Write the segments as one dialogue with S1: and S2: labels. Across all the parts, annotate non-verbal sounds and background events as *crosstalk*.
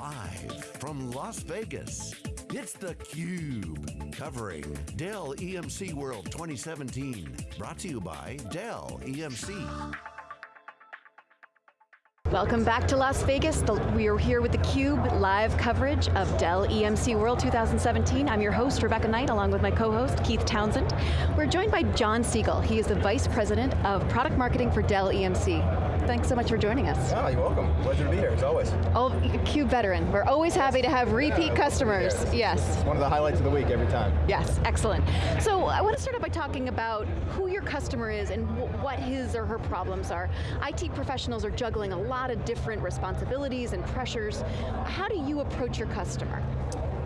S1: Live from Las Vegas, it's theCUBE, covering Dell EMC World 2017. Brought to you by Dell EMC.
S2: Welcome back to Las Vegas. We are here with theCUBE live coverage of Dell EMC World 2017. I'm your host, Rebecca Knight, along with my co-host, Keith Townsend. We're joined by John Siegel. He is the Vice President of Product Marketing for Dell EMC thanks so much for joining us.
S3: Oh, you're welcome. Pleasure to be here, as always.
S2: Oh, CUBE veteran. We're always happy to have repeat yeah, customers. Yes.
S3: One of the highlights of the week every time.
S2: Yes, excellent. So I want to start out by talking about who your customer is and what his or her problems are. IT professionals are juggling a lot of different responsibilities and pressures. How do you approach your customer?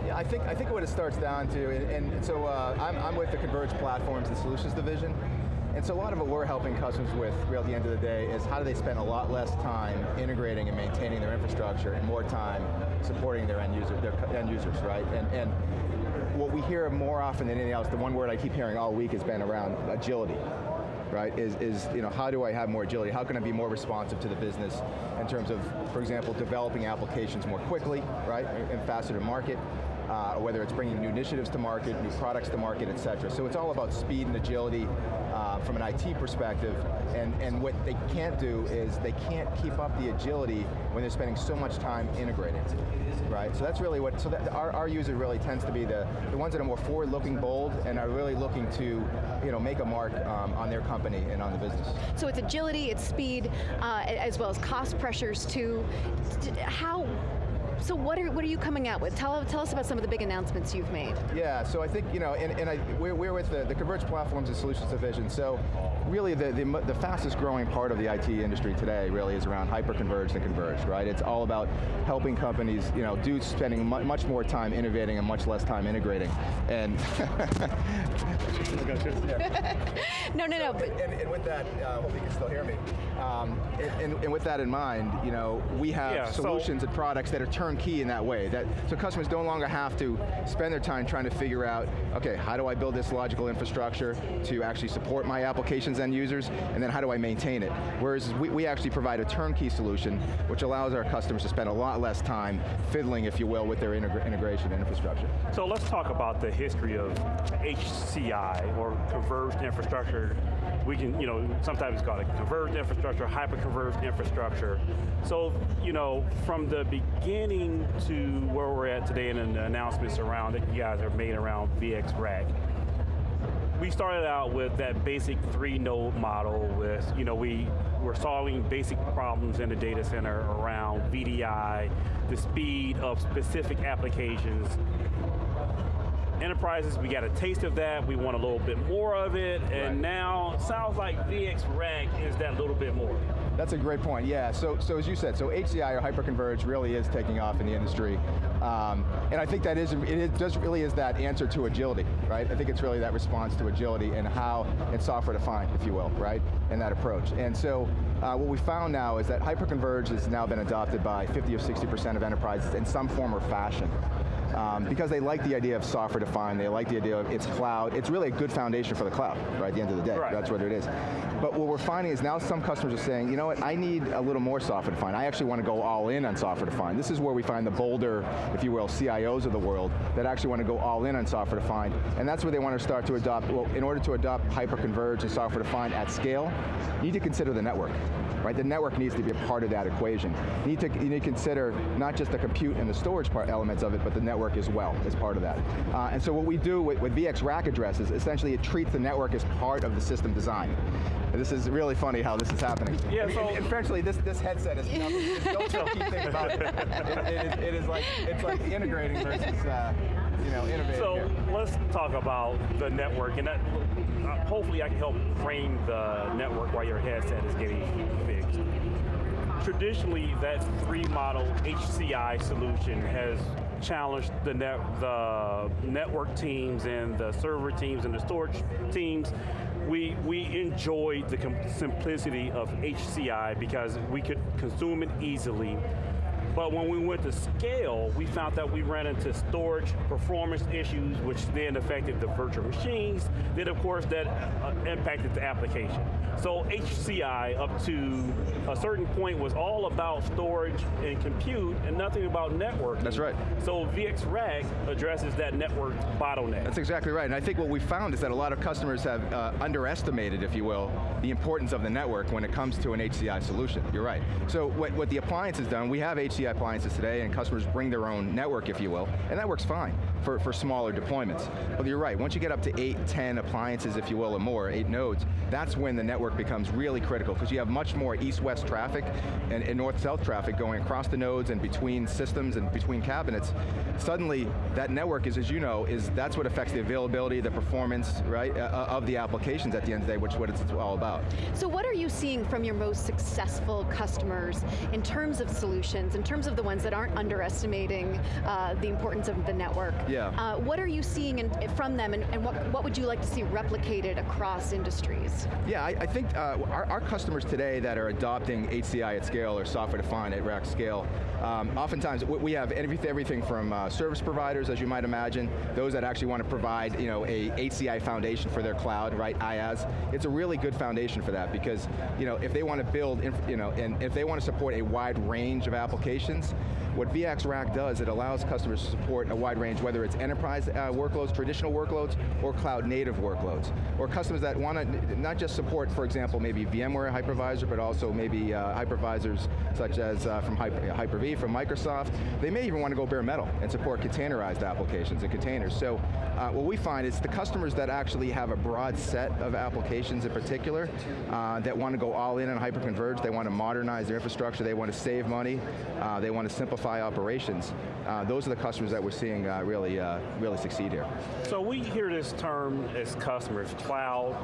S3: Yeah, I think I think what it starts down to, and, and so uh, I'm, I'm with the Converged Platforms and Solutions Division, and so a lot of what we're helping customers with, really at the end of the day, is how do they spend a lot less time integrating and maintaining their infrastructure and more time supporting their end, user, their end users, right? And, and what we hear more often than anything else, the one word I keep hearing all week has been around agility right, is, is you know, how do I have more agility? How can I be more responsive to the business in terms of, for example, developing applications more quickly, right, and faster to market, uh, whether it's bringing new initiatives to market, new products to market, et cetera. So it's all about speed and agility uh, from an IT perspective, and, and what they can't do is they can't keep up the agility when they're spending so much time integrating, right? So that's really what, so that our, our user really tends to be the, the ones that are more forward-looking, bold, and are really looking to you know, make a mark um, on their company and on the business.
S2: So it's agility, it's speed, uh, as well as cost pressures too. How, so what are, what are you coming out with? Tell, tell us about some of the big announcements you've made.
S3: Yeah, so I think, you know, and, and I, we're, we're with the, the Converged Platforms and Solutions Division, so really the, the, the fastest growing part of the IT industry today really is around hyper-converged and converged, right? It's all about helping companies, you know, do spending much more time innovating and much less time integrating. And, *laughs* *laughs*
S2: no, no, no.
S3: But and, and, with that, uh, hope you can still hear me. Um, and, and, with that in mind, you know, we have yeah, solutions so and products that are turnkey in that way. That So customers no longer have to spend their time trying to figure out, okay, how do I build this logical infrastructure to actually support my applications and users, and then how do I maintain it? Whereas we, we actually provide a turnkey solution, which allows our customers to spend a lot less time fiddling, if you will, with their integra integration and infrastructure.
S4: So let's talk about the history of HCI, or converged infrastructure. We can, you know, sometimes it's called a converged infrastructure, hyper-converged infrastructure. So, you know, from the beginning to where we're at today and the announcements around that you guys have made around VxRack, we started out with that basic three node model with, you know, we were solving basic problems in the data center around VDI, the speed of specific applications, enterprises, we got a taste of that, we want a little bit more of it, and right. now sounds like VX VxRack is that little bit more.
S3: That's a great point, yeah. So, so as you said, so HCI or hyperconverged really is taking off in the industry. Um, and I think that is, it is, does really is that answer to agility, right? I think it's really that response to agility and how it's software defined, if you will, right? And that approach. And so, uh, what we found now is that hyperconverged has now been adopted by 50 or 60% of enterprises in some form or fashion um, because they like the idea of software defined, they like the idea of it's cloud, it's really a good foundation for the cloud, right, at the end of the day, right. that's what it is. But what we're finding is now some customers are saying, you know what, I need a little more software defined, I actually want to go all in on software defined. This is where we find the bolder, if you will, CIOs of the world that actually want to go all in on software defined, and that's where they want to start to adopt, well, in order to adopt hyper-converged and software defined at scale, you need to consider the network right? The network needs to be a part of that equation. You need to, you need to consider not just the compute and the storage part elements of it, but the network as well as part of that. Uh, and so what we do with, with VxRack addresses, essentially it treats the network as part of the system design. This is really funny how this is happening. Yeah, so frankly, this this headset is don't tell key thing about it. It, it, is, it is like it's like integrating versus uh, you know innovating.
S4: So
S3: here.
S4: let's talk about the network, and that uh, hopefully I can help frame the network while your headset is getting fixed. Traditionally, that three model HCI solution has challenged the, net, the network teams and the server teams and the storage teams. We, we enjoyed the simplicity of HCI because we could consume it easily But when we went to scale, we found that we ran into storage performance issues, which then affected the virtual machines. Then of course that uh, impacted the application. So HCI up to a certain point was all about storage and compute and nothing about network.
S3: That's right.
S4: So VxRack addresses that network bottleneck.
S3: That's exactly right, and I think what we found is that a lot of customers have uh, underestimated, if you will, the importance of the network when it comes to an HCI solution. You're right. So what, what the appliance has done, we have HCI appliances today and customers bring their own network, if you will, and that works fine for, for smaller deployments. But you're right, once you get up to eight, 10 appliances, if you will, or more, eight nodes, that's when the network becomes really critical because you have much more east-west traffic and, and north-south traffic going across the nodes and between systems and between cabinets. Suddenly, that network is, as you know, is that's what affects the availability, the performance, right, uh, uh of the applications at the end of the day, which is what it's all about.
S2: So what are you seeing from your most successful customers in terms of solutions, in terms of the ones that aren't underestimating uh, the importance of the network?
S3: Yeah. Uh,
S2: what are you seeing in, from them and, and, what, what would you like to see replicated across industries?
S3: Yeah, I, I think uh, our, our, customers today that are adopting HCI at scale or software defined at rack scale, um, oftentimes we have everything from uh, service providers, as you might imagine, those that actually want to provide you know, a HCI foundation for their cloud, right, IaaS. It's a really good foundation for that because you know, if they want to build, you know, and if they want to support a wide range of applications, questions what VxRack does, it allows customers to support a wide range, whether it's enterprise uh, workloads, traditional workloads, or cloud native workloads. Or customers that want to not just support, for example, maybe VMware hypervisor, but also maybe uh, hypervisors such as uh, from Hyper, Hyper-V from Microsoft. They may even want to go bare metal and support containerized applications and containers. So uh, what we find is the customers that actually have a broad set of applications in particular uh, that want to go all in on hyperconverged, they want to modernize their infrastructure, they want to save money, uh, they want to simplify operations, uh, those are the customers that we're seeing uh, really, uh, really succeed here.
S4: So we hear this term as customers, cloud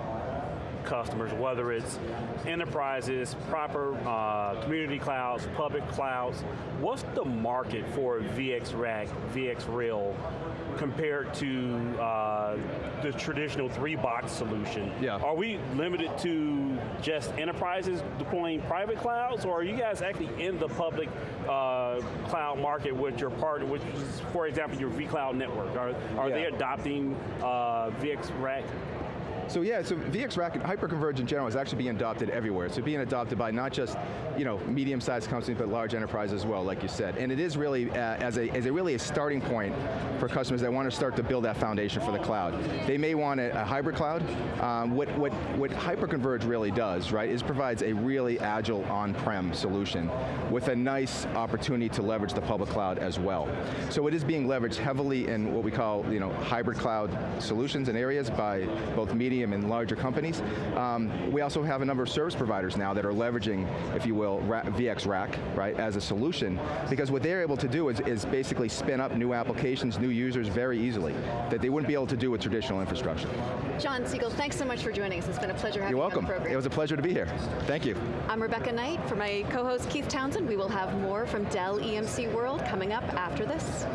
S4: customers, whether it's enterprises, proper uh, community clouds, public clouds. What's the market for VxRack, VxRail compared to uh, the traditional three-box solution?
S3: Yeah.
S4: Are we limited to just enterprises deploying private clouds, or are you guys actually in the public uh, cloud market with your partner, which is, for example, your vCloud network? Are, are yeah. they adopting uh, VxRack
S3: so yeah, so VX VxRack, hyperconverged in general is actually being adopted everywhere. So being adopted by not just you know medium-sized companies, but large enterprises as well, like you said. And it is really uh, as a as a really a starting point for customers that want to start to build that foundation for the cloud. They may want a, a hybrid cloud. Um, what what what hyperconverged really does, right, is provides a really agile on-prem solution with a nice opportunity to leverage the public cloud as well. So it is being leveraged heavily in what we call you know hybrid cloud solutions and areas by both medium medium and larger companies. Um, we also have a number of service providers now that are leveraging, if you will, VxRack, right, as a solution, because what they're able to do is, is basically spin up new applications, new users very easily, that they wouldn't be able to do with traditional infrastructure.
S2: John Siegel, thanks so much for joining us. It's been a pleasure having
S3: You're welcome.
S2: you on the program.
S3: It was a pleasure to be here. Thank you.
S2: I'm Rebecca Knight. For my co-host Keith Townsend, we will have more from Dell EMC World coming up after this.